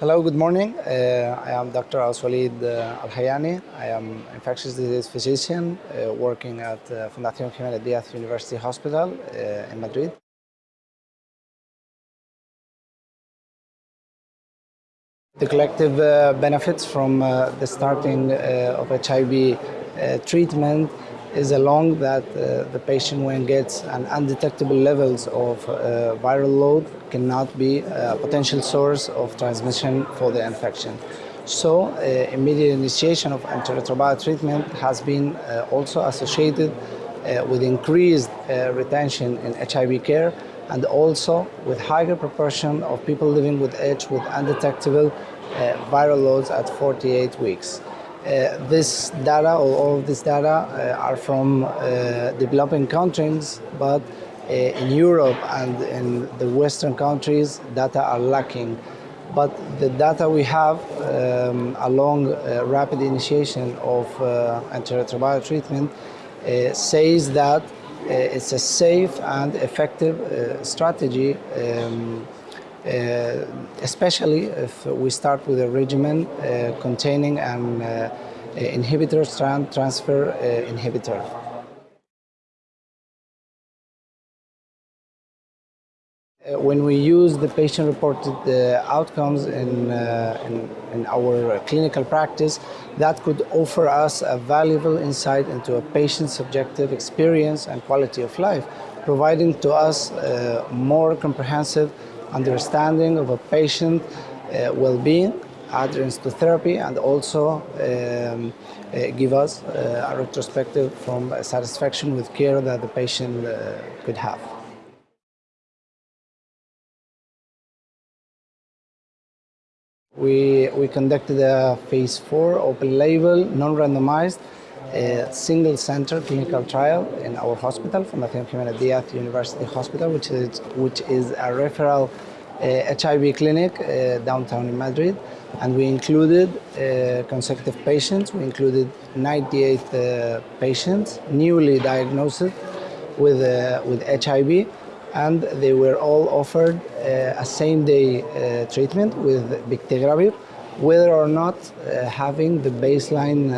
Hello, good morning. Uh, I am Dr. Aswalid uh, Al Hayani. I am infectious disease physician uh, working at uh, Fundación Jiménez Díaz University Hospital uh, in Madrid. The collective uh, benefits from the starting of HIV treatment is along that uh, the patient when gets an undetectable levels of uh, viral load cannot be a potential source of transmission for the infection. So uh, immediate initiation of antiretroviral treatment has been uh, also associated uh, with increased uh, retention in HIV care and also with higher proportion of people living with AIDS with undetectable uh, viral loads at 48 weeks. Uh, this data, or all of this data, uh, are from uh, developing countries, but in Europe and in the Western countries, data are lacking. But the data we have um, along uh, rapid initiation of uh, antiretroviral treatment uh, says that it's a safe and effective strategy um, especially if we start with a regimen uh, containing an uh, inhibitor strand transfer uh, inhibitor. Uh, When we use the patient-reported uh, outcomes in, uh, in, in our clinical practice, that could offer us a valuable insight into a patient's subjective experience and quality of life, providing to us uh, more comprehensive understanding of a patient uh, well-being, adherence to therapy, and also um, uh, give us uh, a retrospective from satisfaction with care that the patient uh, could have. We, we conducted a phase four open label, non-randomized, uh, single center clinical trial in our hospital, Fundación Jiménez Díaz University Hospital, which is, which is a referral uh, HIV clinic uh, downtown in Madrid. And we included uh, consecutive patients. We included 98 uh, patients newly diagnosed with, uh, with HIV and they were all offered uh, a same-day treatment with bictegravir, whether or not having the baseline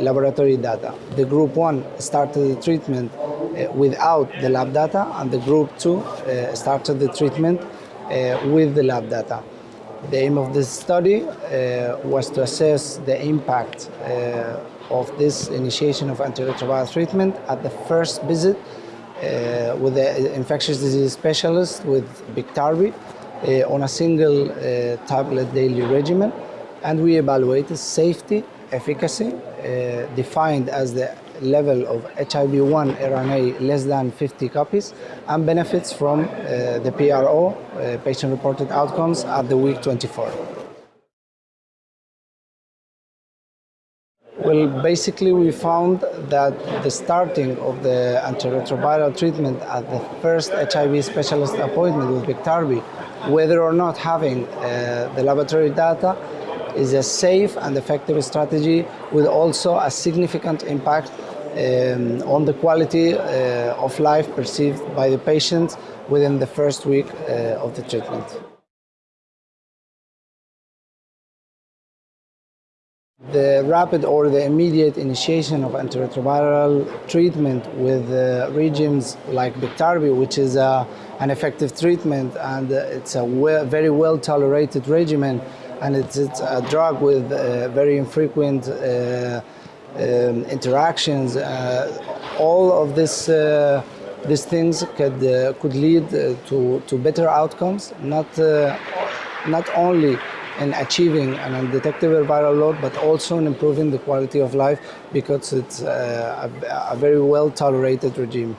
laboratory data. The group one started the treatment uh, without the lab data, and the group two uh, started the treatment uh, with the lab data. The aim of this study uh, was to assess the impact uh, of this initiation of antiretroviral treatment at the first visit uh, with the infectious disease specialist with Biktarvy uh, on a single uh, tablet daily regimen, and we evaluated safety, efficacy, uh, defined as the level of HIV-1 RNA less than 50 copies, and benefits from uh, the PRO, uh, patient-reported outcomes, at the week 24. Well, basically, we found that the starting of the antiretroviral treatment at the first HIV specialist appointment with Biktarvy, whether or not having uh, the laboratory data, is a safe and effective strategy with also a significant impact um, on the quality uh, of life perceived by the patients within the first week uh, of the treatment. The rapid or the immediate initiation of antiretroviral treatment with uh, regimes like Biktarvy, which is uh, an effective treatment and uh, it's a very well tolerated regimen and it's, it's a drug with uh, very infrequent uh, um, interactions. Uh, all of this, uh, these things could, uh, could lead to, to better outcomes, not, not only in achieving an undetectable viral load, but also in improving the quality of life because it's a, a very well tolerated regime.